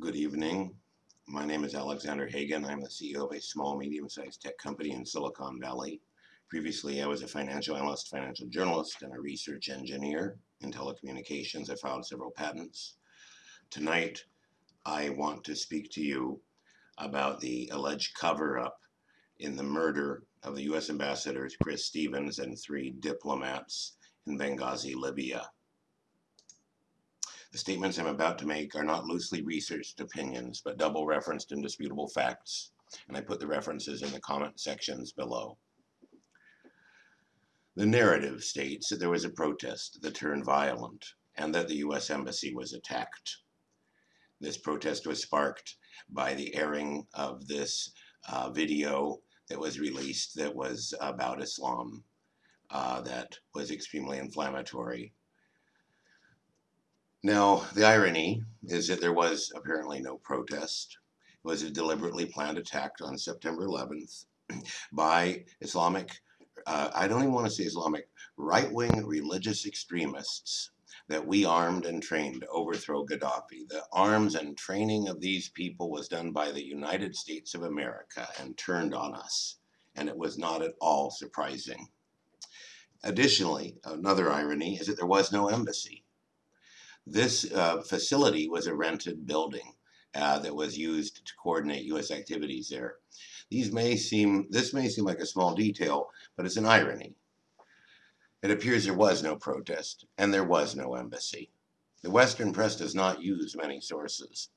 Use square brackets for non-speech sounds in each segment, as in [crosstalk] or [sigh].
Good evening. My name is Alexander Hagan. I'm the CEO of a small, medium-sized tech company in Silicon Valley. Previously, I was a financial analyst, financial journalist, and a research engineer in telecommunications. I filed several patents. Tonight, I want to speak to you about the alleged cover-up in the murder of the U.S. ambassadors Chris Stevens and three diplomats in Benghazi, Libya. The statements I'm about to make are not loosely researched opinions, but double referenced indisputable facts, and I put the references in the comment sections below. The narrative states that there was a protest that turned violent and that the U.S. Embassy was attacked. This protest was sparked by the airing of this uh, video that was released that was about Islam, uh, that was extremely inflammatory now, the irony is that there was apparently no protest. It was a deliberately planned attack on September 11th by Islamic, uh, I don't even want to say Islamic, right-wing religious extremists that we armed and trained to overthrow Gaddafi. The arms and training of these people was done by the United States of America and turned on us. And it was not at all surprising. Additionally, another irony is that there was no embassy. This uh, facility was a rented building uh, that was used to coordinate U.S. activities there. These may seem, this may seem like a small detail, but it's an irony. It appears there was no protest, and there was no embassy. The Western press does not use many sources.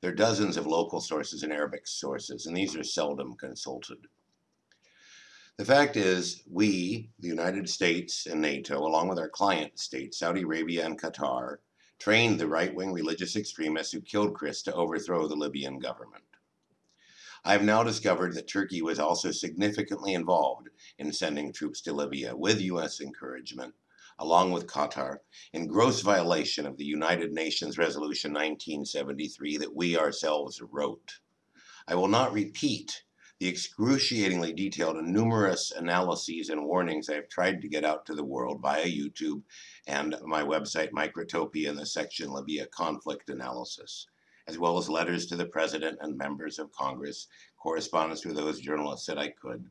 There are dozens of local sources and Arabic sources, and these are seldom consulted. The fact is, we, the United States and NATO, along with our client states, Saudi Arabia and Qatar, trained the right-wing religious extremists who killed Chris to overthrow the Libyan government. I have now discovered that Turkey was also significantly involved in sending troops to Libya with U.S. encouragement, along with Qatar, in gross violation of the United Nations Resolution 1973 that we ourselves wrote. I will not repeat the excruciatingly detailed and numerous analyses and warnings I've tried to get out to the world via YouTube and my website Microtopia in the section Libya Conflict Analysis, as well as letters to the President and members of Congress, correspondence with those journalists that I could.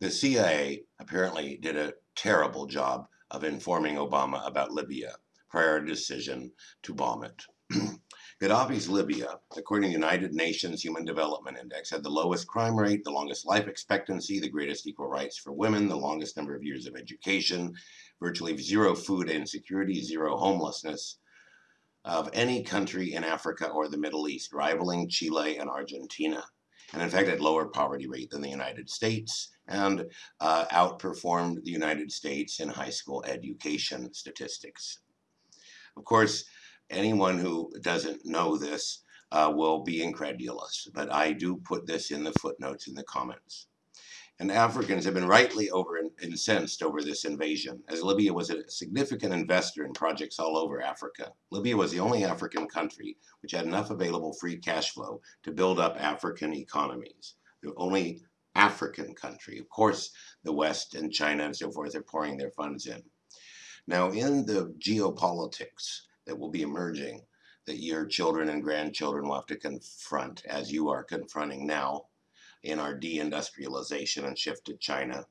The CIA apparently did a terrible job of informing Obama about Libya prior to decision to bomb it. Gaddafi's Libya, according to the United Nations Human Development Index, had the lowest crime rate, the longest life expectancy, the greatest equal rights for women, the longest number of years of education, virtually zero food insecurity, zero homelessness of any country in Africa or the Middle East, rivaling Chile and Argentina. And in fact, had lower poverty rate than the United States and uh, outperformed the United States in high school education statistics. Of course, anyone who doesn't know this uh, will be incredulous, but I do put this in the footnotes in the comments. And Africans have been rightly over incensed over this invasion, as Libya was a significant investor in projects all over Africa. Libya was the only African country which had enough available free cash flow to build up African economies. The only African country. Of course, the West and China and so forth are pouring their funds in. Now, in the geopolitics, that will be emerging that your children and grandchildren will have to confront as you are confronting now in our deindustrialization and shift to China.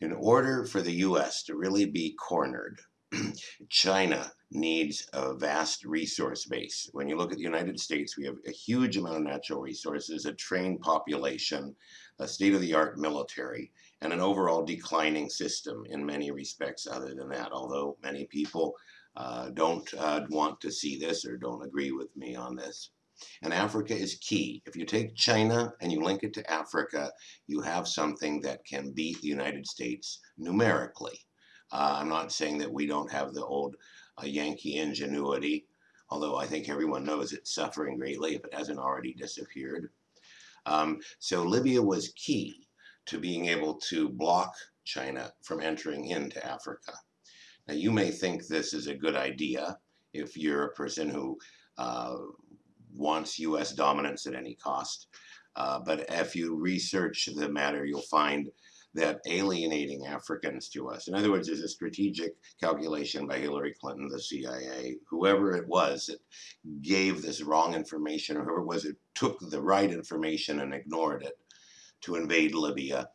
In order for the US to really be cornered, [clears throat] China needs a vast resource base. When you look at the United States, we have a huge amount of natural resources, a trained population, a state-of-the-art military, and an overall declining system in many respects other than that, although many people uh, don't uh, want to see this or don't agree with me on this. And Africa is key. If you take China and you link it to Africa, you have something that can beat the United States numerically. Uh, I'm not saying that we don't have the old uh, Yankee ingenuity, although I think everyone knows it's suffering greatly if it hasn't already disappeared. Um, so Libya was key to being able to block China from entering into Africa. Now, you may think this is a good idea if you're a person who uh, wants U.S. dominance at any cost. Uh, but if you research the matter, you'll find that alienating Africans to us. In other words, there's a strategic calculation by Hillary Clinton, the CIA, whoever it was that gave this wrong information, or whoever it was that took the right information and ignored it to invade Libya.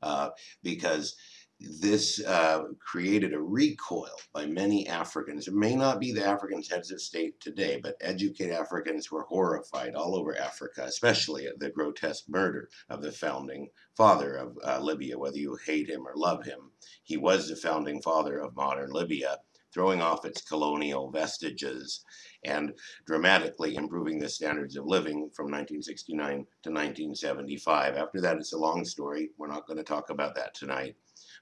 Uh, because this uh, created a recoil by many Africans. It may not be the Africans heads of state today, but educated Africans were horrified all over Africa, especially at the grotesque murder of the founding father of uh, Libya, whether you hate him or love him. He was the founding father of modern Libya, throwing off its colonial vestiges and dramatically improving the standards of living from 1969 to 1975. After that, it's a long story. We're not going to talk about that tonight.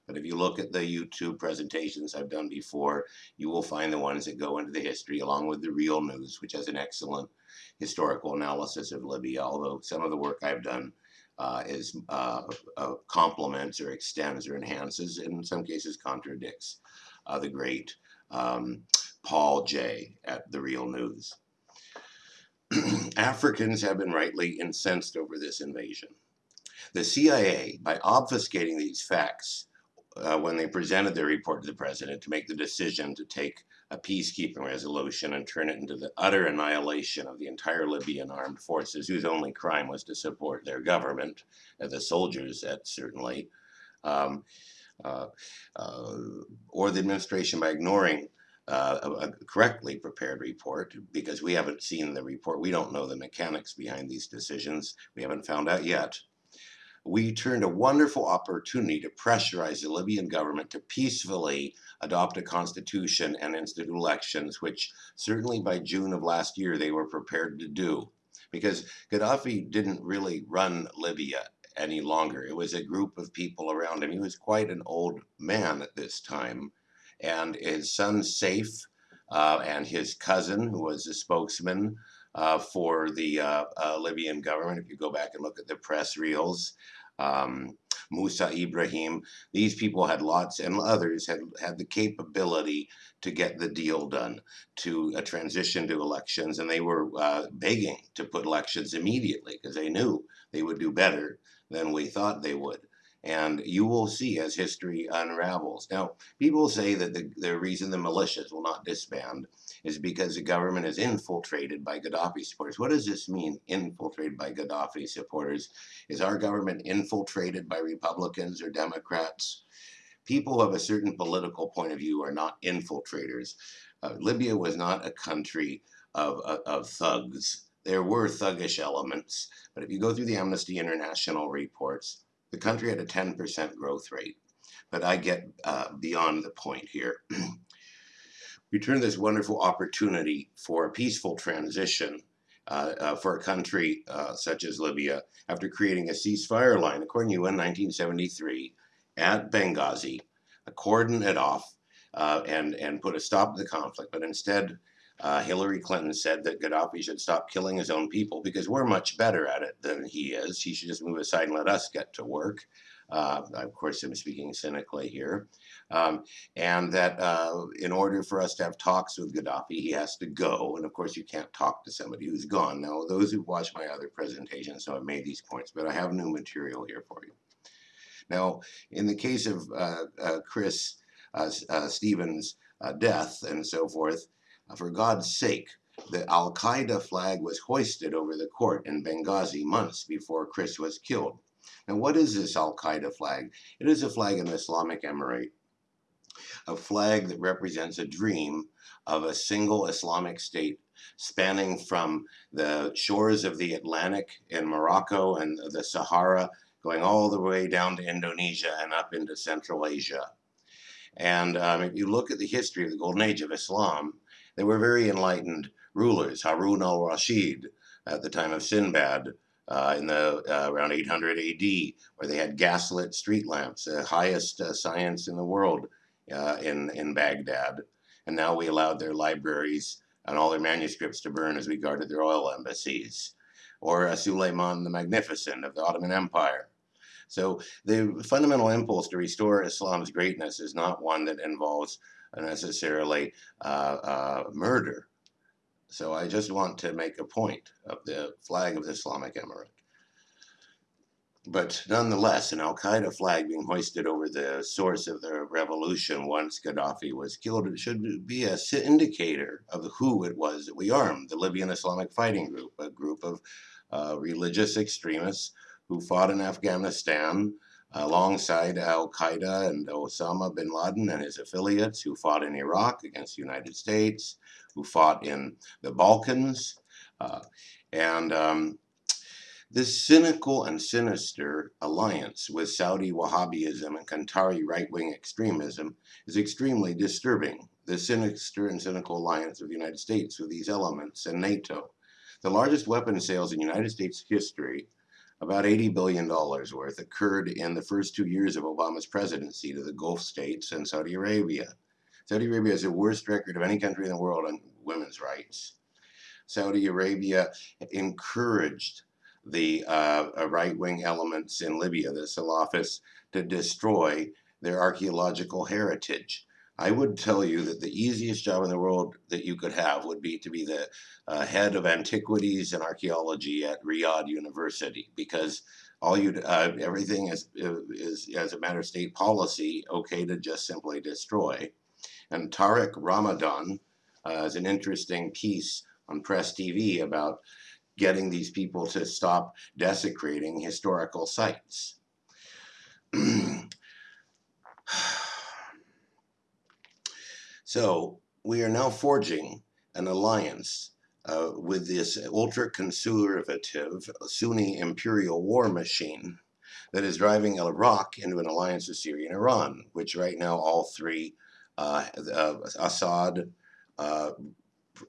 But if you look at the YouTube presentations I've done before, you will find the ones that go into the history along with the real news, which has an excellent historical analysis of Libya, although some of the work I've done uh, is uh, uh, complements or extends or enhances, in some cases contradicts uh, the great um, Paul Jay at The Real News. [clears throat] Africans have been rightly incensed over this invasion. The CIA, by obfuscating these facts, uh, when they presented their report to the president to make the decision to take a peacekeeping resolution and turn it into the utter annihilation of the entire Libyan armed forces, whose only crime was to support their government, uh, the soldiers, that certainly, um, uh, uh, or the administration by ignoring uh, a, a, correctly prepared report because we haven't seen the report. We don't know the mechanics behind these decisions. We haven't found out yet we turned a wonderful opportunity to pressurize the Libyan government to peacefully adopt a constitution and institute elections, which certainly by June of last year they were prepared to do. Because Gaddafi didn't really run Libya any longer. It was a group of people around him. He was quite an old man at this time. And his son Saif uh, and his cousin, who was a spokesman, uh, for the uh, uh, Libyan government. If you go back and look at the press reels, um, Musa Ibrahim, these people had lots, and others had had the capability to get the deal done, to a transition to elections, and they were uh, begging to put elections immediately because they knew they would do better than we thought they would. And you will see as history unravels. Now, people say that the, the reason the militias will not disband is because the government is infiltrated by Gaddafi supporters. What does this mean, infiltrated by Gaddafi supporters? Is our government infiltrated by Republicans or Democrats? People have a certain political point of view are not infiltrators. Uh, Libya was not a country of, of, of thugs. There were thuggish elements, but if you go through the Amnesty International reports, the country had a 10% growth rate. But I get uh, beyond the point here. [clears throat] we this wonderful opportunity for a peaceful transition uh, uh, for a country uh, such as Libya after creating a ceasefire line, according to UN 1973, at Benghazi, cordon it off uh, and, and put a stop to the conflict. But instead, uh, Hillary Clinton said that Gaddafi should stop killing his own people because we're much better at it than he is. He should just move aside and let us get to work. Uh, of course, I'm speaking cynically here. Um, and that uh, in order for us to have talks with Gaddafi, he has to go. And of course, you can't talk to somebody who's gone. Now, those who've watched my other presentations know I've made these points, but I have new material here for you. Now, in the case of uh, uh Chris uh, uh, Stevens' death and so forth, for God's sake, the Al Qaeda flag was hoisted over the court in Benghazi months before Chris was killed. Now, what is this Al Qaeda flag? It is a flag in the Islamic Emirate, a flag that represents a dream of a single Islamic state spanning from the shores of the Atlantic in Morocco and the Sahara, going all the way down to Indonesia and up into Central Asia. And um, if you look at the history of the Golden Age of Islam, they were very enlightened rulers. Harun al-Rashid at the time of Sinbad uh, in the uh, around 800 AD, where they had gaslit street lamps, the highest uh, science in the world uh, in in Baghdad. And now we allowed their libraries and all their manuscripts to burn as we guarded their oil embassies. Or uh, Suleiman the Magnificent of the Ottoman Empire. So the fundamental impulse to restore Islam's greatness is not one that involves necessarily uh, uh, murder. So I just want to make a point of the flag of the Islamic Emirate. But nonetheless, an Al Qaeda flag being hoisted over the source of the revolution once Gaddafi was killed should be a indicator of who it was that we armed the Libyan Islamic Fighting Group, a group of uh, religious extremists who fought in Afghanistan alongside Al Qaeda and Osama bin Laden and his affiliates, who fought in Iraq against the United States, who fought in the Balkans. Uh, and um, this cynical and sinister alliance with Saudi Wahhabism and Qatari right wing extremism is extremely disturbing. The sinister and cynical alliance of the United States with these elements and NATO. The largest weapon sales in United States history, about $80 billion worth, occurred in the first two years of Obama's presidency to the Gulf states and Saudi Arabia. Saudi Arabia has the worst record of any country in the world on women's rights. Saudi Arabia encouraged the uh, uh, right-wing elements in Libya, the Salafists, to destroy their archaeological heritage. I would tell you that the easiest job in the world that you could have would be to be the uh, head of antiquities and archaeology at Riyadh University because all you uh, everything is, is as a matter of state policy okay to just simply destroy. And Tariq Ramadan uh, is an interesting piece on Press TV about getting these people to stop desecrating historical sites. [clears throat] so we are now forging an alliance uh, with this ultra-conservative Sunni imperial war machine that is driving Iraq into an alliance with Syria and Iran, which right now all three, uh, uh, Assad,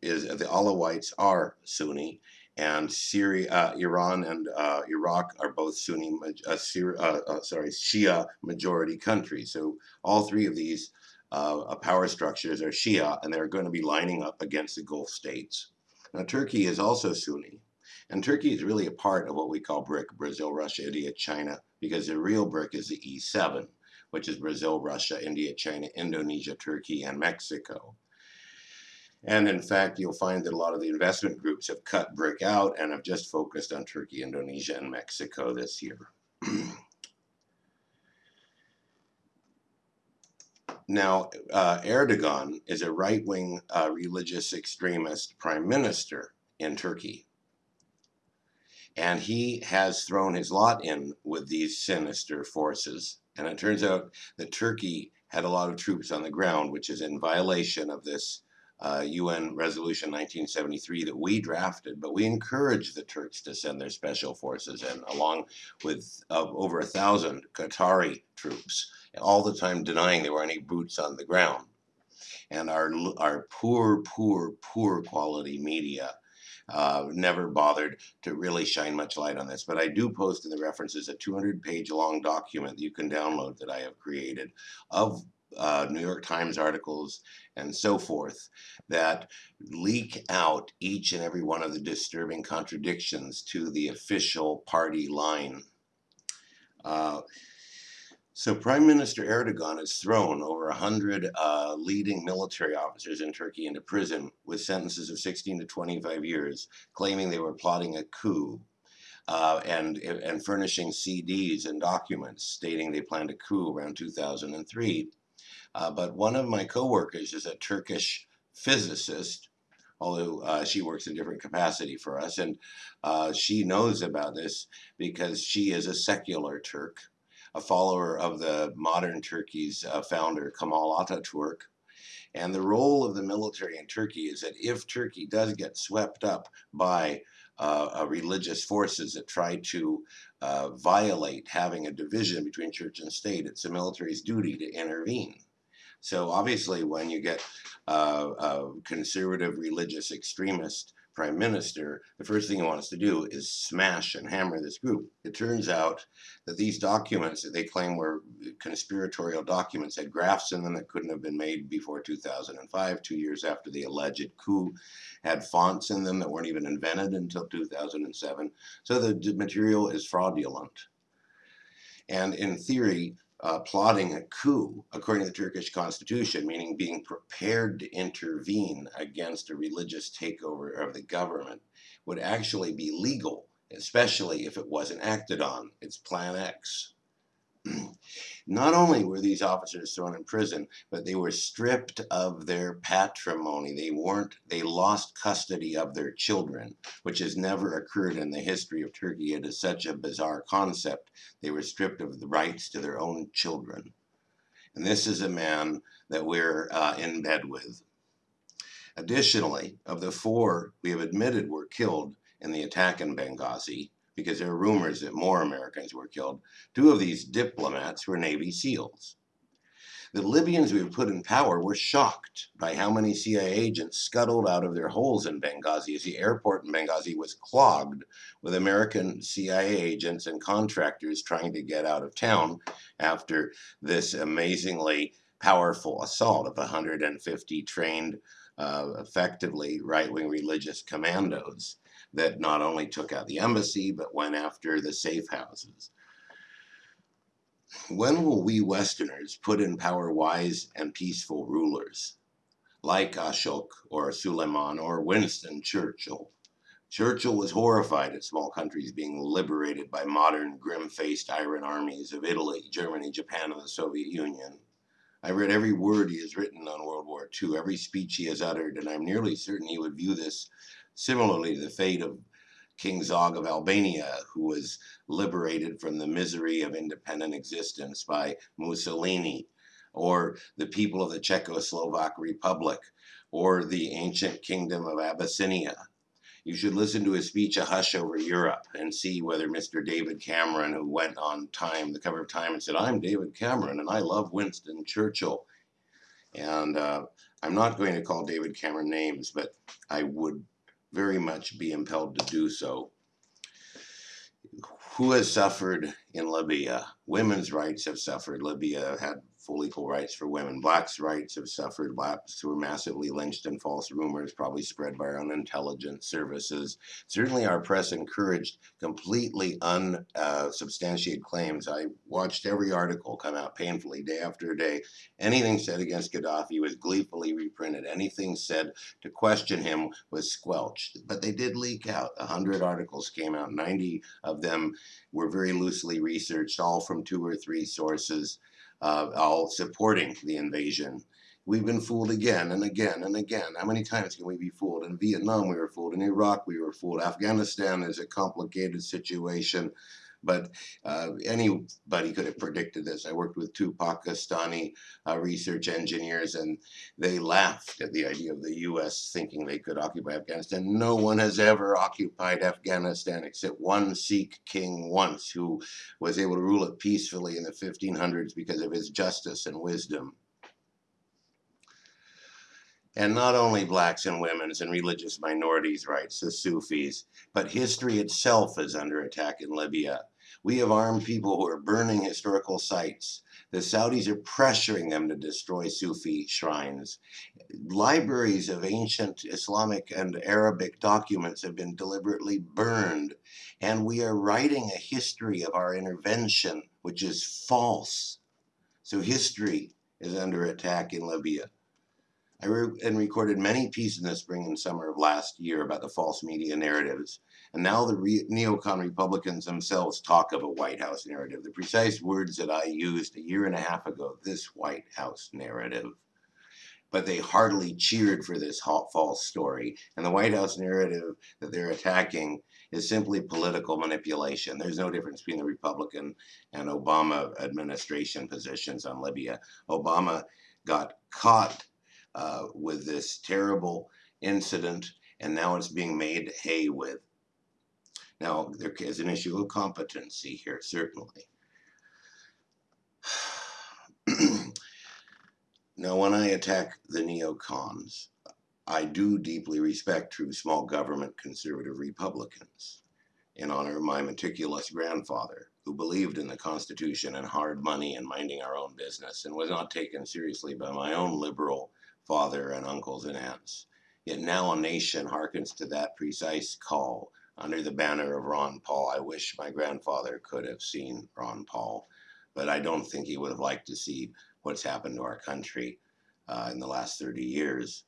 is the Alawites are Sunni, and Syria, uh, Iran, and uh, Iraq are both Sunni, uh, uh, uh, sorry, Shia majority countries. So all three of these uh, power structures are Shia, and they're going to be lining up against the Gulf states. Now, Turkey is also Sunni, and Turkey is really a part of what we call BRIC: Brazil, Russia, India, China, because the real BRIC is the E7, which is Brazil, Russia, India, China, Indonesia, Turkey, and Mexico. And in fact, you'll find that a lot of the investment groups have cut BRIC out and have just focused on Turkey, Indonesia, and Mexico this year. [clears throat] now, uh, Erdogan is a right-wing uh, religious extremist prime minister in Turkey. And he has thrown his lot in with these sinister forces. And it turns out that Turkey had a lot of troops on the ground, which is in violation of this uh, UN Resolution 1973 that we drafted, but we encouraged the Turks to send their special forces in, along with uh, over a thousand Qatari troops, all the time denying there were any boots on the ground. And our, our poor, poor, poor quality media uh, never bothered to really shine much light on this. But I do post in the references a 200 page long document that you can download that I have created of uh, New York Times articles and so forth that leak out each and every one of the disturbing contradictions to the official party line. Uh, so Prime Minister Erdogan has thrown over 100 uh, leading military officers in Turkey into prison with sentences of 16 to 25 years, claiming they were plotting a coup. Uh, and, and furnishing CDs and documents stating they planned a coup around 2003. Uh, but one of my coworkers is a Turkish physicist, although uh, she works in different capacity for us, and uh, she knows about this because she is a secular Turk, a follower of the modern Turkey's uh, founder Kemal Ataturk. And the role of the military in Turkey is that if Turkey does get swept up by uh, religious forces that try to uh, violate having a division between church and state, it's the military's duty to intervene. So obviously when you get uh, a conservative religious extremist prime minister, the first thing he wants to do is smash and hammer this group. It turns out that these documents that they claim were conspiratorial documents had graphs in them that couldn't have been made before 2005, two years after the alleged coup, had fonts in them that weren't even invented until 2007. So the material is fraudulent. And in theory, uh, plotting a coup according to the Turkish constitution, meaning being prepared to intervene against a religious takeover of the government, would actually be legal especially if it wasn't acted on. It's Plan X. [clears throat] Not only were these officers thrown in prison, but they were stripped of their patrimony. They weren't, they lost custody of their children, which has never occurred in the history of Turkey. It is such a bizarre concept. They were stripped of the rights to their own children. And this is a man that we're uh, in bed with. Additionally, of the four we have admitted were killed in the attack in Benghazi, because there are rumors that more Americans were killed, two of these diplomats were Navy SEALs. The Libyans we put in power were shocked by how many CIA agents scuttled out of their holes in Benghazi as the airport in Benghazi was clogged with American CIA agents and contractors trying to get out of town after this amazingly powerful assault of 150 trained, uh, effectively right-wing religious commandos that not only took out the embassy, but went after the safe houses. When will we Westerners put in power wise and peaceful rulers like Ashok or Suleiman or Winston Churchill? Churchill was horrified at small countries being liberated by modern, grim-faced iron armies of Italy, Germany, Japan, and the Soviet Union. I read every word he has written on World War II, every speech he has uttered, and I'm nearly certain he would view this similarly the fate of King Zog of Albania, who was liberated from the misery of independent existence by Mussolini, or the people of the Czechoslovak Republic, or the ancient kingdom of Abyssinia. You should listen to his speech, A Hush Over Europe, and see whether Mr. David Cameron, who went on Time, the cover of Time, and said, I'm David Cameron, and I love Winston Churchill. And uh, I'm not going to call David Cameron names, but I would very much be impelled to do so. Who has suffered in Libya? Women's rights have suffered. Libya had full equal rights for women. Blacks' rights have suffered. Blacks were massively lynched in false rumors, probably spread by our own intelligence services. Certainly, our press encouraged completely unsubstantiated uh, claims. I watched every article come out painfully day after day. Anything said against Gaddafi was gleefully reprinted. Anything said to question him was squelched. But they did leak out. A hundred articles came out. Ninety of them were very loosely researched, all from two or three sources uh, all supporting the invasion. We've been fooled again and again and again. How many times can we be fooled? In Vietnam, we were fooled. In Iraq, we were fooled. Afghanistan is a complicated situation, but uh, anybody could have predicted this. I worked with two Pakistani uh, research engineers, and they laughed at the idea of the U.S. thinking they could occupy Afghanistan. No one has ever occupied Afghanistan except one Sikh king once, who was able to rule it peacefully in the 1500s because of his justice and wisdom and not only blacks and women's and religious minorities' rights, the Sufis, but history itself is under attack in Libya. We have armed people who are burning historical sites. The Saudis are pressuring them to destroy Sufi shrines. Libraries of ancient Islamic and Arabic documents have been deliberately burned. And we are writing a history of our intervention, which is false. So history is under attack in Libya. I wrote and recorded many pieces in the spring and summer of last year about the false media narratives. And now the re neocon Republicans themselves talk of a White House narrative. The precise words that I used a year and a half ago, this White House narrative. But they heartily cheered for this false story. And the White House narrative that they're attacking is simply political manipulation. There's no difference between the Republican and Obama administration positions on Libya. Obama got caught uh, with this terrible incident, and now it's being made hay with. Now, there is an issue of competency here, certainly. [clears throat] now, when I attack the neocons, I do deeply respect true small government conservative Republicans in honor of my meticulous grandfather, who believed in the Constitution and hard money and minding our own business, and was not taken seriously by my own liberal father and uncles and aunts. Yet now a nation hearkens to that precise call under the banner of Ron Paul. I wish my grandfather could have seen Ron Paul, but I don't think he would have liked to see what's happened to our country uh, in the last 30 years.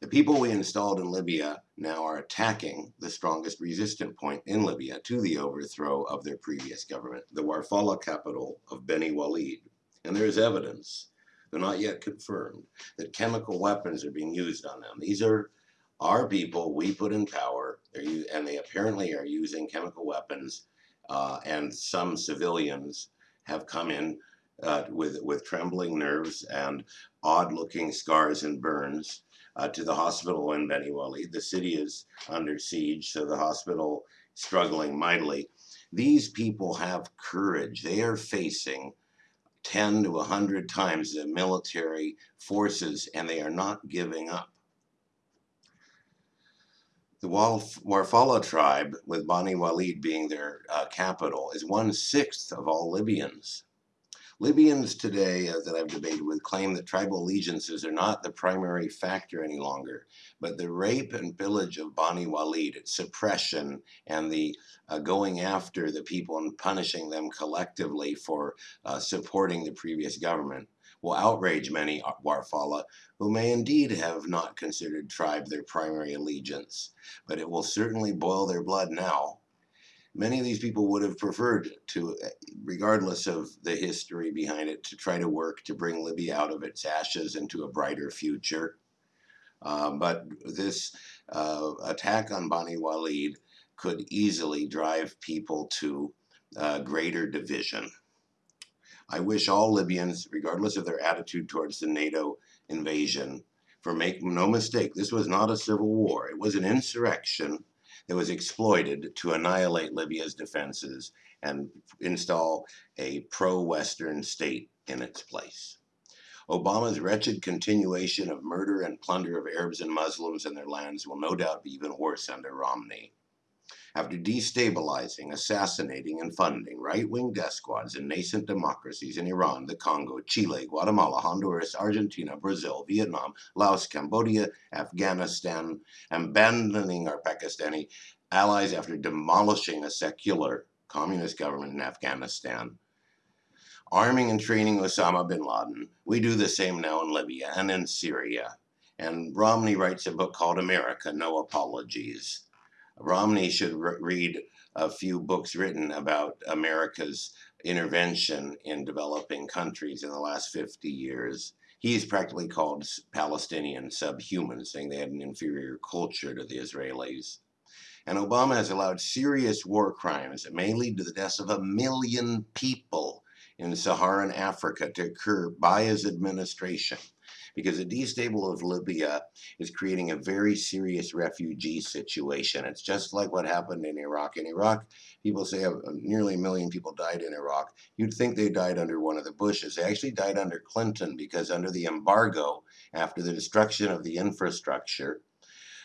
The people we installed in Libya now are attacking the strongest resistant point in Libya to the overthrow of their previous government, the Warfala capital of Beni Walid. And there is evidence, though not yet confirmed, that chemical weapons are being used on them. These are our people we put in power, and they apparently are using chemical weapons, uh, and some civilians have come in uh, with, with trembling nerves and odd looking scars and burns uh, to the hospital in Beni Walid. The city is under siege, so the hospital struggling mightily. These people have courage. They are facing 10 to 100 times the military forces, and they are not giving up. The Warfala tribe, with Bani Walid being their uh, capital, is one sixth of all Libyans. Libyans today uh, that I've debated with claim that tribal allegiances are not the primary factor any longer, but the rape and pillage of Bani Walid, its suppression, and the uh, going after the people and punishing them collectively for uh, supporting the previous government will outrage many Warfala who may indeed have not considered tribe their primary allegiance, but it will certainly boil their blood now many of these people would have preferred to, regardless of the history behind it, to try to work to bring Libya out of its ashes into a brighter future. Uh, but this uh, attack on Bani Walid could easily drive people to uh, greater division. I wish all Libyans, regardless of their attitude towards the NATO invasion, for make no mistake, this was not a civil war. It was an insurrection that was exploited to annihilate Libya's defenses and install a pro-Western state in its place. Obama's wretched continuation of murder and plunder of Arabs and Muslims and their lands will no doubt be even worse under Romney. After destabilizing, assassinating, and funding right-wing death squads in nascent democracies in Iran, the Congo, Chile, Guatemala, Honduras, Argentina, Brazil, Vietnam, Laos, Cambodia, Afghanistan, and abandoning our Pakistani allies after demolishing a secular communist government in Afghanistan, arming and training Osama bin Laden. We do the same now in Libya and in Syria. And Romney writes a book called America, No Apologies. Romney should re read a few books written about America's intervention in developing countries in the last 50 years. He's practically called Palestinian subhuman, saying they had an inferior culture to the Israelis. And Obama has allowed serious war crimes that may lead to the deaths of a million people in Saharan Africa to occur by his administration because the destable of Libya is creating a very serious refugee situation. It's just like what happened in Iraq. In Iraq, people say uh, nearly a million people died in Iraq. You'd think they died under one of the Bushes. They actually died under Clinton because under the embargo, after the destruction of the infrastructure,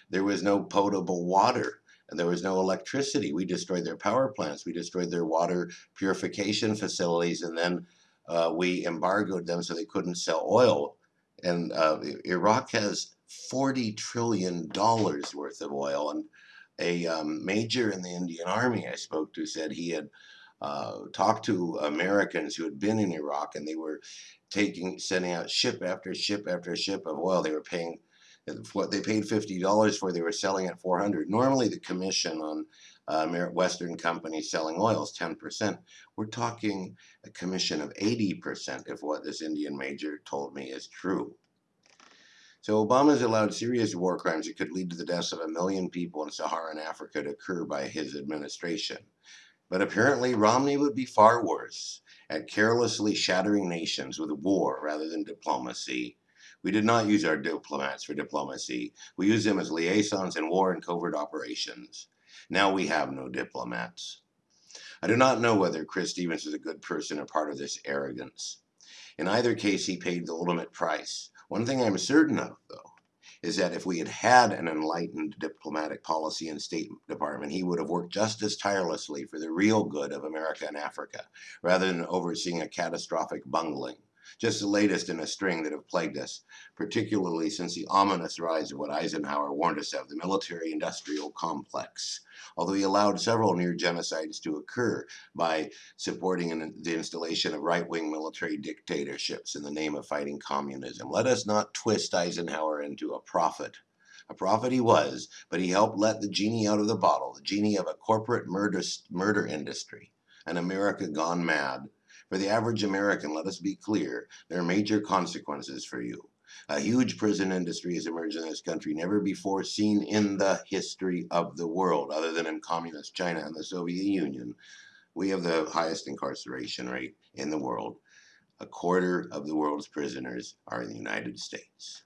there was no potable water and there was no electricity. We destroyed their power plants. We destroyed their water purification facilities, and then uh, we embargoed them so they couldn't sell oil. And uh, Iraq has $40 trillion worth of oil. And a um, major in the Indian Army I spoke to said he had uh, talked to Americans who had been in Iraq and they were taking, sending out ship after ship after ship of oil. They were paying what they paid $50 for, they were selling at 400. Normally the commission on uh, Western companies selling oil is 10%. We're talking a commission of 80% if what this Indian major told me is true. So Obama's allowed serious war crimes that could lead to the deaths of a million people in Saharan Africa to occur by his administration. But apparently Romney would be far worse at carelessly shattering nations with war rather than diplomacy. We did not use our diplomats for diplomacy. We used them as liaisons in war and covert operations. Now we have no diplomats. I do not know whether Chris Stevens is a good person or part of this arrogance. In either case, he paid the ultimate price. One thing I'm certain of, though, is that if we had had an enlightened diplomatic policy and State Department, he would have worked just as tirelessly for the real good of America and Africa, rather than overseeing a catastrophic bungling just the latest in a string that have plagued us, particularly since the ominous rise of what Eisenhower warned us of, the military-industrial complex. Although he allowed several near genocides to occur by supporting an, the installation of right-wing military dictatorships in the name of fighting communism. Let us not twist Eisenhower into a prophet A prophet he was, but he helped let the genie out of the bottle, the genie of a corporate murder, murder industry, an America gone mad. For the average American, let us be clear, there are major consequences for you. A huge prison industry has emerged in this country, never before seen in the history of the world, other than in communist China and the Soviet Union. We have the highest incarceration rate in the world. A quarter of the world's prisoners are in the United States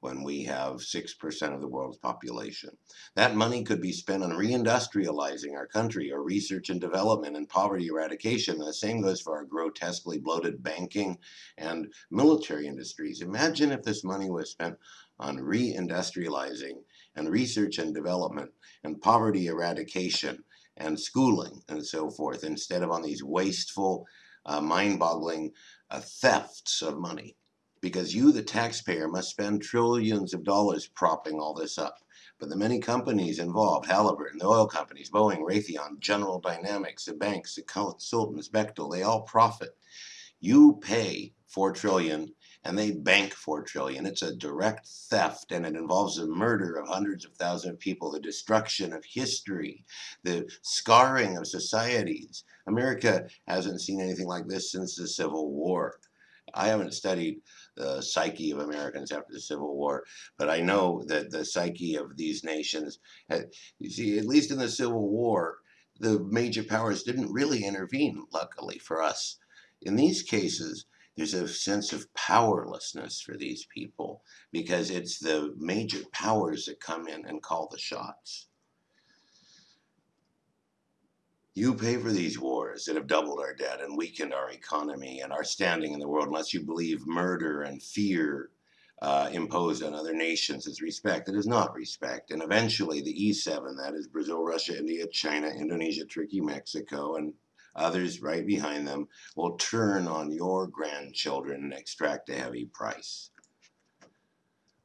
when we have 6% of the world's population. That money could be spent on reindustrializing our country or research and development and poverty eradication. And the same goes for our grotesquely bloated banking and military industries. Imagine if this money was spent on reindustrializing and research and development and poverty eradication and schooling and so forth instead of on these wasteful, uh, mind-boggling uh, thefts of money because you, the taxpayer, must spend trillions of dollars propping all this up. But the many companies involved, Halliburton, the oil companies, Boeing, Raytheon, General Dynamics, the banks, the consultants, Bechtel, they all profit. You pay 4 trillion and they bank 4 trillion. It's a direct theft and it involves the murder of hundreds of thousands of people, the destruction of history, the scarring of societies. America hasn't seen anything like this since the Civil War. I haven't studied the psyche of Americans after the Civil War, but I know that the psyche of these nations, had, you see, at least in the Civil War, the major powers didn't really intervene, luckily for us. In these cases, there's a sense of powerlessness for these people because it's the major powers that come in and call the shots. You pay for these wars that have doubled our debt and weakened our economy and our standing in the world unless you believe murder and fear uh, imposed on other nations is respect. It is not respect. And eventually the E7, that is Brazil, Russia, India, China, Indonesia, Turkey, Mexico, and others right behind them, will turn on your grandchildren and extract a heavy price.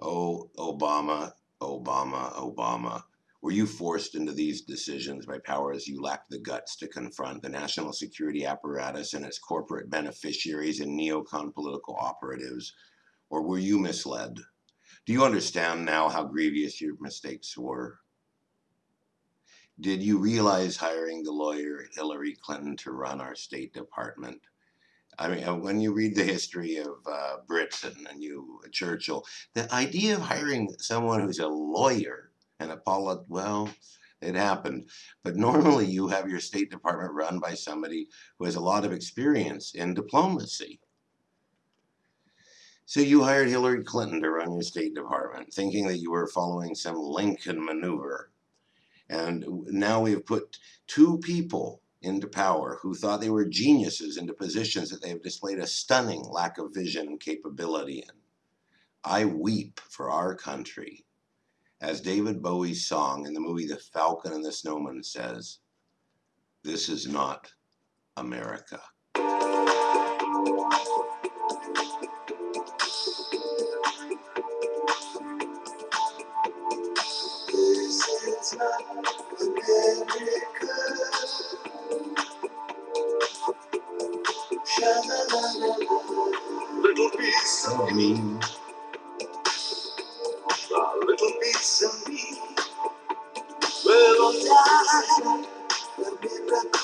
Oh, Obama, Obama, Obama. Were you forced into these decisions by powers you lacked the guts to confront the national security apparatus and its corporate beneficiaries and neocon political operatives? Or were you misled? Do you understand now how grievous your mistakes were? Did you realize hiring the lawyer Hillary Clinton to run our State Department? I mean, uh, when you read the history of uh, Britain and you Churchill, the idea of hiring someone who's a lawyer and Apollo, well, it happened. But normally you have your State Department run by somebody who has a lot of experience in diplomacy. So you hired Hillary Clinton to run your State Department, thinking that you were following some Lincoln maneuver. And now we've put two people into power who thought they were geniuses into positions that they have displayed a stunning lack of vision and capability in. I weep for our country as David Bowie's song in the movie The Falcon and the Snowman says, this is not America. This is not America. Little piece of me. die. life will be back.